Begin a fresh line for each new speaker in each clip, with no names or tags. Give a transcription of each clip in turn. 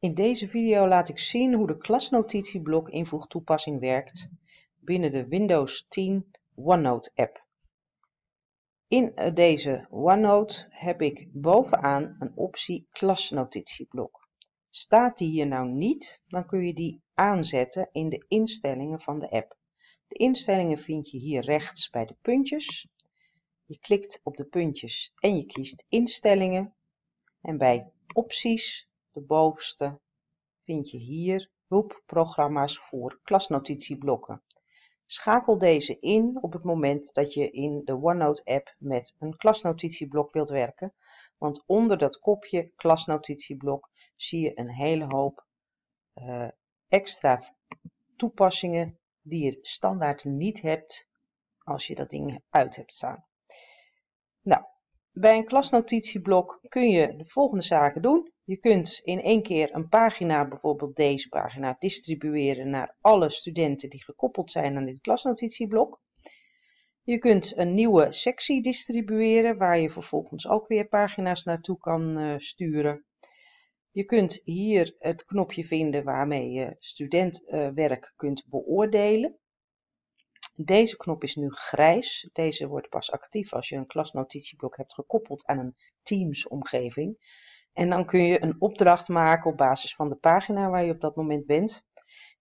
In deze video laat ik zien hoe de klasnotitieblok invoegtoepassing werkt binnen de Windows 10 OneNote app. In eh, deze OneNote heb ik bovenaan een optie klasnotitieblok. Staat die hier nou niet, dan kun je die aanzetten in de instellingen van de app. De instellingen vind je hier rechts bij de puntjes. Je klikt op de puntjes en je kiest instellingen. En bij opties de bovenste vind je hier hulpprogramma's voor klasnotitieblokken. Schakel deze in op het moment dat je in de OneNote app met een klasnotitieblok wilt werken, want onder dat kopje klasnotitieblok zie je een hele hoop uh, extra toepassingen die je standaard niet hebt als je dat ding uit hebt staan. Bij een klasnotitieblok kun je de volgende zaken doen. Je kunt in één keer een pagina, bijvoorbeeld deze pagina, distribueren naar alle studenten die gekoppeld zijn aan dit klasnotitieblok. Je kunt een nieuwe sectie distribueren waar je vervolgens ook weer pagina's naartoe kan uh, sturen. Je kunt hier het knopje vinden waarmee je studentwerk uh, kunt beoordelen. Deze knop is nu grijs. Deze wordt pas actief als je een klasnotitieblok hebt gekoppeld aan een Teams omgeving. En dan kun je een opdracht maken op basis van de pagina waar je op dat moment bent.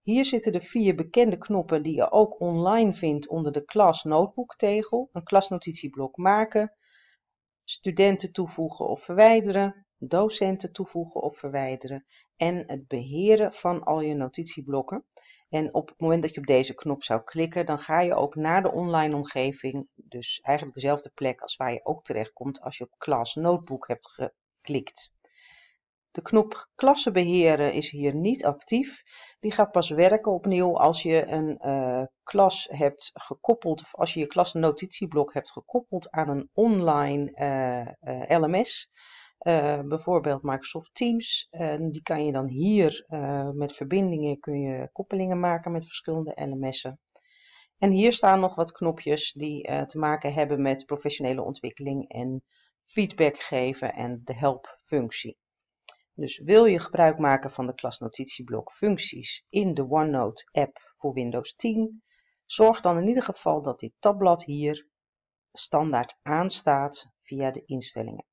Hier zitten de vier bekende knoppen die je ook online vindt onder de klas tegel. Een klasnotitieblok maken, studenten toevoegen of verwijderen, docenten toevoegen of verwijderen en het beheren van al je notitieblokken. En op het moment dat je op deze knop zou klikken, dan ga je ook naar de online omgeving, dus eigenlijk dezelfde plek als waar je ook terechtkomt als je op Class Notebook hebt geklikt. De knop klassen beheren is hier niet actief. Die gaat pas werken opnieuw als je een uh, klas hebt gekoppeld, of als je je klasnotitieblok hebt gekoppeld aan een online uh, uh, LMS. Uh, bijvoorbeeld Microsoft Teams. Die kan je dan hier uh, met verbindingen kun je koppelingen maken met verschillende LMS'en. En hier staan nog wat knopjes die te maken hebben met professionele ontwikkeling en feedback geven en de help functie. Dus wil je gebruik maken van de klasnotitieblok functies in de OneNote app voor Windows 10, zorg dan in ieder geval dat dit tabblad hier standaard aanstaat via de instellingen.